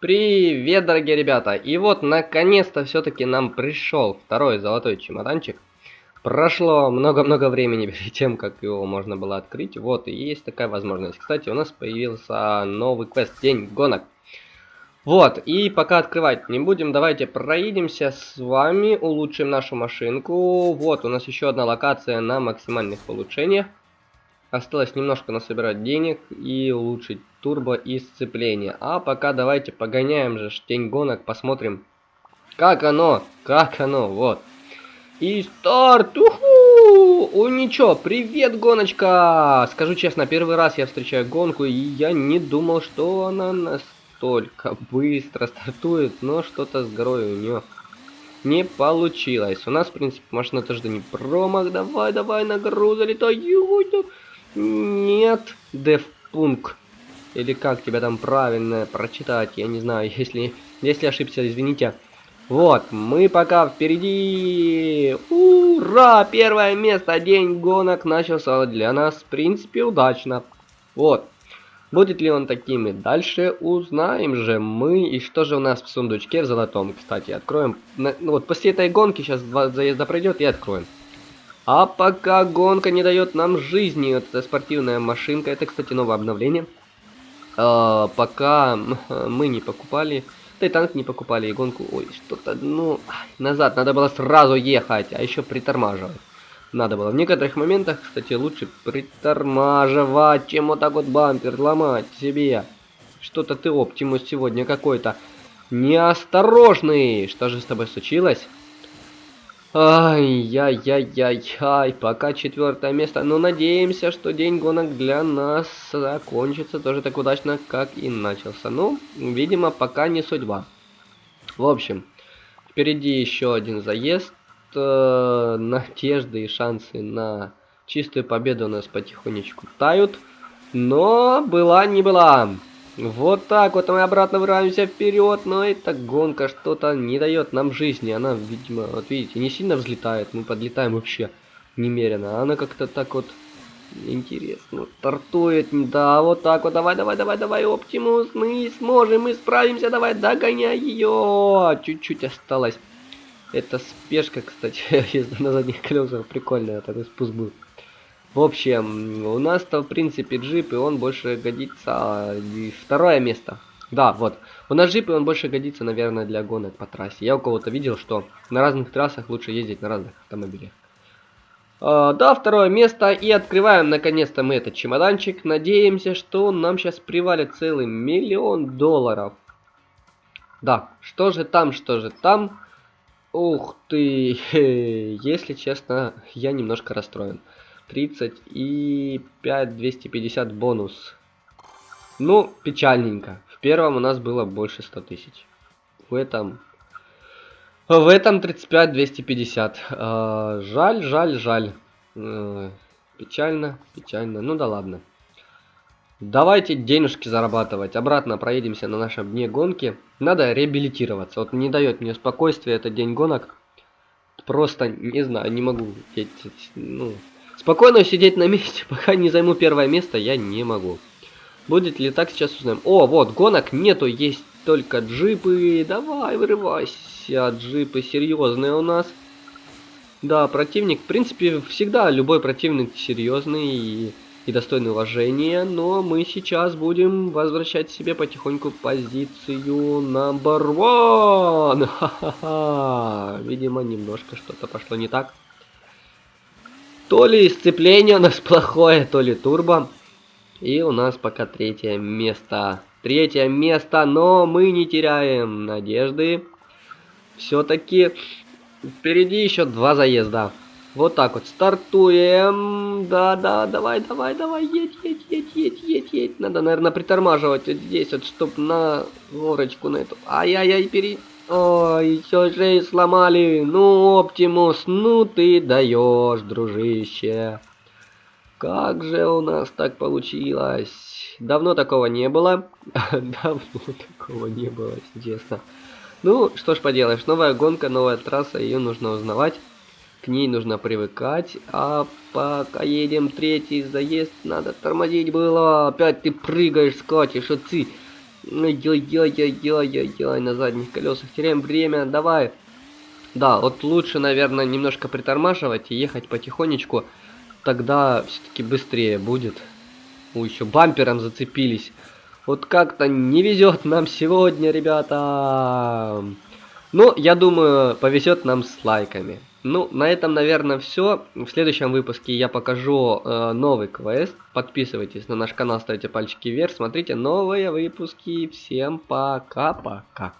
Привет, дорогие ребята! И вот, наконец-то, все-таки нам пришел второй золотой чемоданчик. Прошло много-много времени перед тем, как его можно было открыть. Вот, и есть такая возможность. Кстати, у нас появился новый квест День гонок. Вот, и пока открывать не будем, давайте проедемся с вами, улучшим нашу машинку. Вот, у нас еще одна локация на максимальных улучшениях. Осталось немножко насобирать денег и улучшить турбо и сцепление. А пока давайте погоняем же день гонок, посмотрим, как оно, как оно, вот. И старт! Уху! О, ничего, привет, гоночка! Скажу честно, первый раз я встречаю гонку, и я не думал, что она настолько быстро стартует, но что-то с горой у нее не получилось. У нас, в принципе, машина тоже не промах. Давай, давай, на гору залетай. Нет, Девпунк. Или как тебя там правильно прочитать, я не знаю, если, если ошибся, извините. Вот, мы пока впереди. Ура! Первое место, день гонок начался для нас, в принципе, удачно. Вот. Будет ли он таким и дальше, узнаем же мы. И что же у нас в сундучке в золотом, кстати, откроем. Ну, вот после этой гонки сейчас два заезда пройдет и откроем. А пока гонка не дает нам жизни, вот эта спортивная машинка, это, кстати, новое обновление. А, пока мы не покупали, да и танк не покупали, и гонку, ой, что-то, ну, назад, надо было сразу ехать, а еще притормаживать. Надо было. В некоторых моментах, кстати, лучше притормаживать, чем вот так вот бампер ломать себе. Что-то ты, Оптимус, сегодня какой-то неосторожный. Что же с тобой случилось? Ай-яй-яй-яй-яй, пока четвертое место. Но надеемся, что день гонок для нас закончится тоже так удачно, как и начался. Ну, видимо, пока не судьба. В общем, впереди еще один заезд. Э, надежды и шансы на чистую победу у нас потихонечку тают. Но была не была. Вот так вот мы обратно вырываемся вперед, но эта гонка что-то не дает нам жизни. Она, видимо, вот видите, не сильно взлетает, мы подлетаем вообще немерено. Она как-то так вот интересно стартует. Да, вот так вот, давай, давай, давай, давай, Оптимус, мы сможем, мы справимся, давай, догоняй ее. Чуть-чуть осталось. Это спешка, кстати, езда на задних колесах прикольная, такой спуск был. В общем, у нас-то, в принципе, джип, и он больше годится... Второе место. Да, вот. У нас джип, и он больше годится, наверное, для гонок по трассе. Я у кого-то видел, что на разных трассах лучше ездить на разных автомобилях. А, да, второе место. И открываем, наконец-то, мы этот чемоданчик. Надеемся, что нам сейчас привалит целый миллион долларов. Да, что же там, что же там? Ух ты, если честно, я немножко расстроен. 30 и 5 250 бонус. Ну, печальненько. В первом у нас было больше 100 тысяч. В этом... В этом 35 250. Э, жаль, жаль, жаль. Э, печально, печально. Ну да ладно. Давайте денежки зарабатывать. Обратно проедемся на нашем дне гонки. Надо реабилитироваться. Вот не дает мне спокойствия этот день гонок. Просто, не знаю, не могу. Ну, Спокойно сидеть на месте, пока не займу первое место, я не могу. Будет ли так, сейчас узнаем. О, вот, гонок нету, есть только джипы. Давай, вырывайся, джипы серьезные у нас. Да, противник, в принципе, всегда любой противник серьезный и, и достойный уважения. Но мы сейчас будем возвращать себе потихоньку позицию number one. Ха-ха-ха. Видимо, немножко что-то пошло не так. То ли сцепление у нас плохое, то ли турбо. И у нас пока третье место. Третье место, но мы не теряем надежды. Все-таки впереди еще два заезда. Вот так вот стартуем. Да-да, давай, давай, давай, едь, едь, едь, едь, едь, едь. Надо, наверное, притормаживать вот здесь вот, чтоб на горочку на эту. Ай-яй-яй, перейти. Ой, все же сломали. Ну, Оптимус, ну ты даешь, дружище. Как же у нас так получилось? Давно такого не было. Давно такого не было, честно. Ну, что ж поделаешь, новая гонка, новая трасса, ее нужно узнавать. К ней нужно привыкать. А пока едем третий заезд, надо тормозить было. Опять ты прыгаешь, скачешь, отцы. Ой-ой-ой-ой-ой-ой, на задних колесах теряем время, давай. Да, вот лучше, наверное, немножко притормаживать и ехать потихонечку. Тогда все-таки быстрее будет. У еще бампером зацепились. Вот как-то не везет нам сегодня, ребята. Ну, я думаю, повезет нам с лайками. Ну, на этом, наверное, все. В следующем выпуске я покажу э, новый квест. Подписывайтесь на наш канал, ставьте пальчики вверх, смотрите новые выпуски. Всем пока-пока.